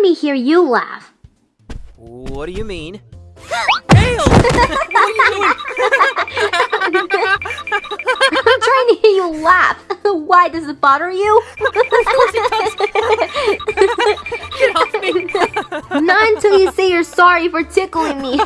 let me hear you laugh. What do you mean? Dale! what you? I'm trying to hear you laugh. Why does it bother you? Get off me! Not until you say you're sorry for tickling me.